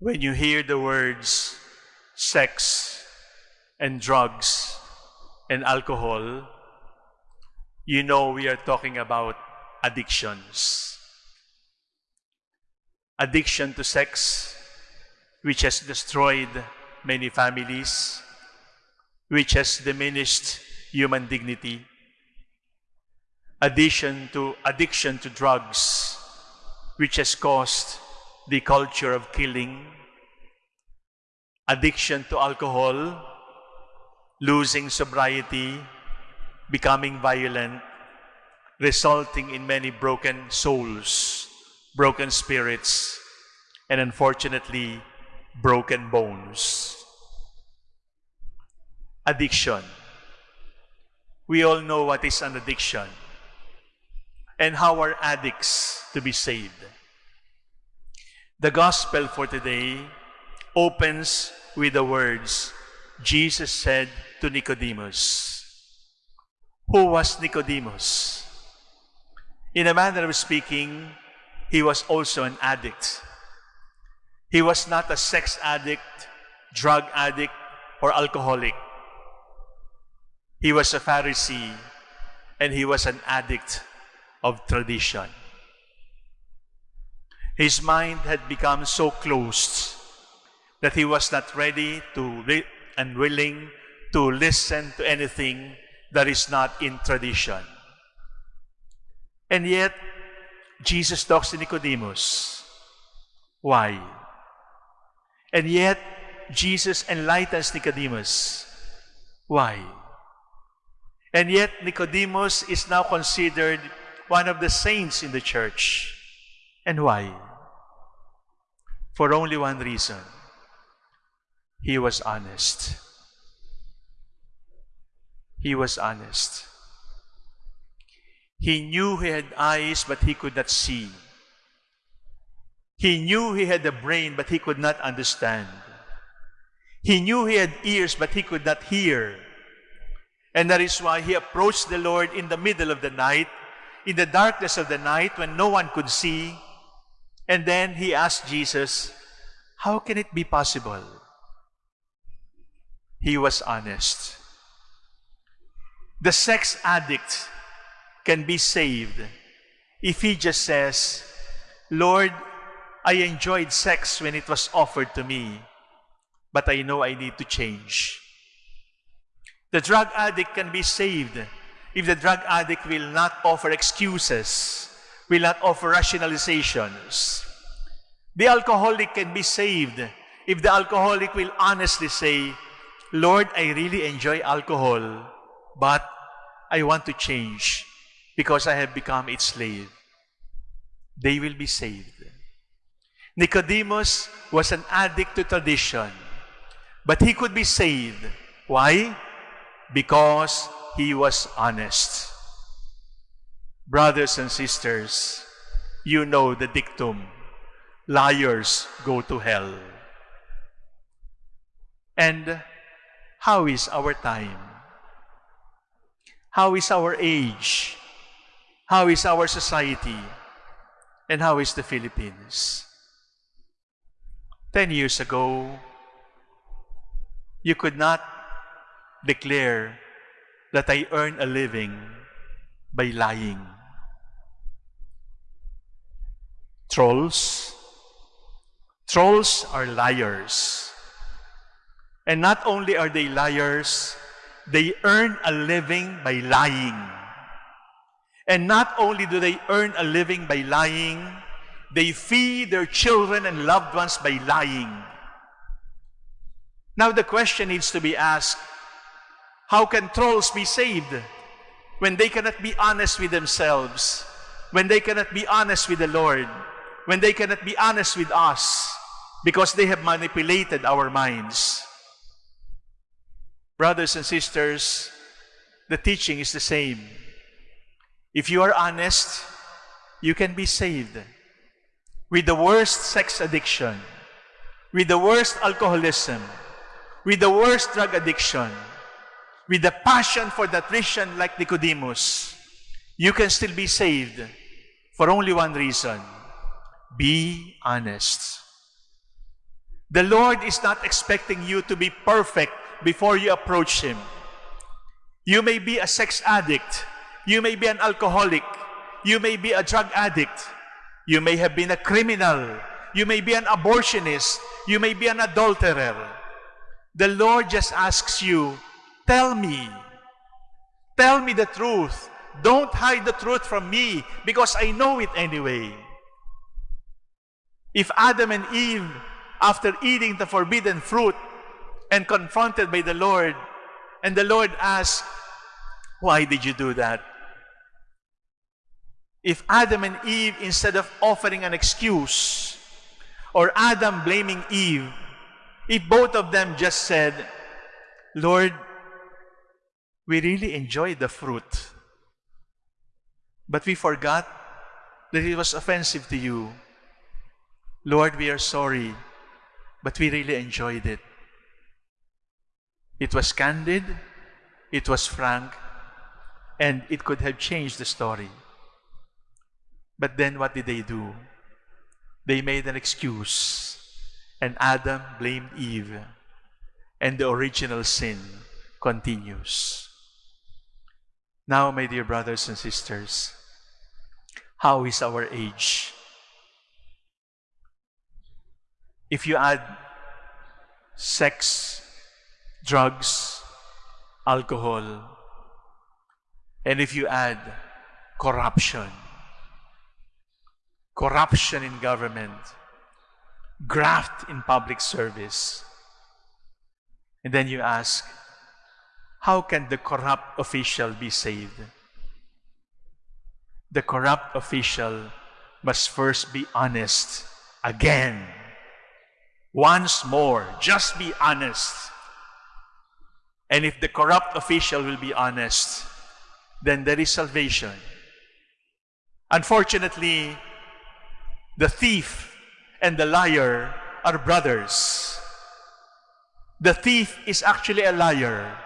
When you hear the words sex and drugs and alcohol, you know we are talking about addictions. Addiction to sex, which has destroyed many families, which has diminished human dignity. Addition to addiction to drugs, which has caused the culture of killing. Addiction to alcohol, losing sobriety, becoming violent, resulting in many broken souls, broken spirits, and unfortunately, broken bones. Addiction. We all know what is an addiction and how are addicts to be saved. The gospel for today opens with the words Jesus said to Nicodemus. Who was Nicodemus? In a manner of speaking, he was also an addict. He was not a sex addict, drug addict, or alcoholic. He was a Pharisee and he was an addict of tradition. His mind had become so closed that he was not ready to and willing to listen to anything that is not in tradition. And yet, Jesus talks to Nicodemus. Why? And yet, Jesus enlightens Nicodemus. Why? And yet, Nicodemus is now considered one of the saints in the church. And why? For only one reason. He was honest. He was honest. He knew he had eyes, but he could not see. He knew he had a brain, but he could not understand. He knew he had ears, but he could not hear. And that is why he approached the Lord in the middle of the night, in the darkness of the night when no one could see. And then he asked Jesus, How can it be possible? He was honest. The sex addict can be saved if he just says, Lord, I enjoyed sex when it was offered to me, but I know I need to change. The drug addict can be saved if the drug addict will not offer excuses, will not offer rationalizations. The alcoholic can be saved if the alcoholic will honestly say, Lord, I really enjoy alcohol, but I want to change because I have become its slave. They will be saved. Nicodemus was an addict to tradition, but he could be saved. Why? because he was honest. Brothers and sisters, you know the dictum, liars go to hell. And how is our time? How is our age? How is our society? And how is the Philippines? Ten years ago, you could not declare that I earn a living by lying. Trolls. Trolls are liars. And not only are they liars, they earn a living by lying. And not only do they earn a living by lying, they feed their children and loved ones by lying. Now the question needs to be asked, how can trolls be saved when they cannot be honest with themselves, when they cannot be honest with the Lord, when they cannot be honest with us because they have manipulated our minds? Brothers and sisters, the teaching is the same. If you are honest, you can be saved. With the worst sex addiction, with the worst alcoholism, with the worst drug addiction, with the passion for Christian like Nicodemus, you can still be saved for only one reason. Be honest. The Lord is not expecting you to be perfect before you approach Him. You may be a sex addict. You may be an alcoholic. You may be a drug addict. You may have been a criminal. You may be an abortionist. You may be an adulterer. The Lord just asks you, tell me. Tell me the truth. Don't hide the truth from me because I know it anyway. If Adam and Eve, after eating the forbidden fruit and confronted by the Lord, and the Lord asked, Why did you do that? If Adam and Eve, instead of offering an excuse, or Adam blaming Eve, if both of them just said, Lord, we really enjoyed the fruit, but we forgot that it was offensive to you. Lord, we are sorry, but we really enjoyed it. It was candid, it was frank, and it could have changed the story. But then what did they do? They made an excuse, and Adam blamed Eve, and the original sin continues. Now, my dear brothers and sisters, how is our age? If you add sex, drugs, alcohol, and if you add corruption, corruption in government, graft in public service, and then you ask, how can the corrupt official be saved? The corrupt official must first be honest again. Once more, just be honest. And if the corrupt official will be honest, then there is salvation. Unfortunately, the thief and the liar are brothers. The thief is actually a liar,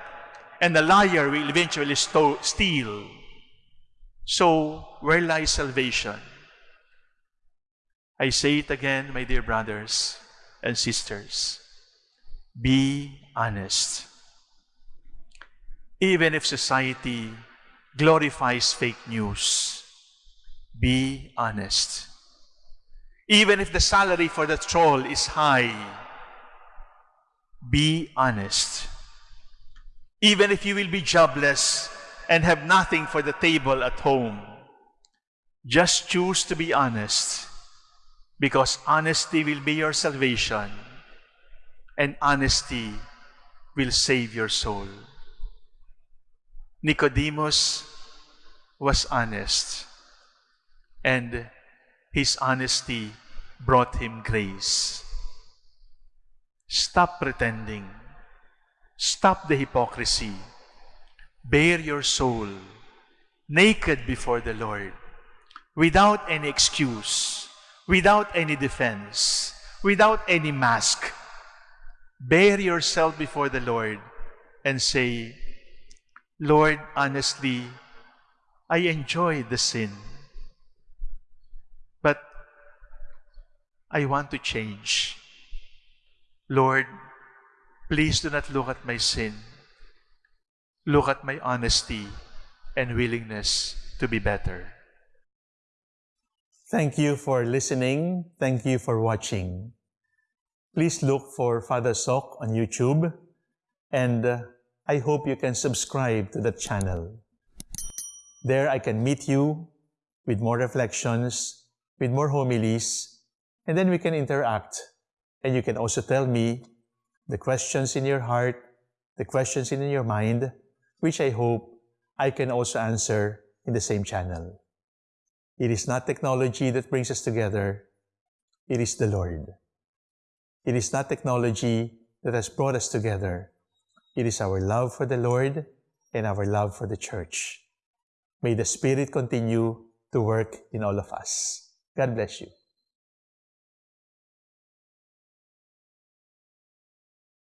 and the liar will eventually steal. So, where lies salvation? I say it again, my dear brothers and sisters. Be honest. Even if society glorifies fake news. Be honest. Even if the salary for the troll is high, be honest. Even if you will be jobless and have nothing for the table at home, just choose to be honest because honesty will be your salvation and honesty will save your soul. Nicodemus was honest, and his honesty brought him grace. Stop pretending. Stop the hypocrisy. Bare your soul naked before the Lord without any excuse, without any defense, without any mask. Bare yourself before the Lord and say, Lord, honestly, I enjoy the sin. But I want to change. Lord, please do not look at my sin. Look at my honesty and willingness to be better. Thank you for listening. Thank you for watching. Please look for Father Soc on YouTube and uh, I hope you can subscribe to the channel. There I can meet you with more reflections, with more homilies, and then we can interact. And you can also tell me the questions in your heart, the questions in your mind, which I hope I can also answer in the same channel. It is not technology that brings us together, it is the Lord. It is not technology that has brought us together, it is our love for the Lord and our love for the church. May the Spirit continue to work in all of us. God bless you.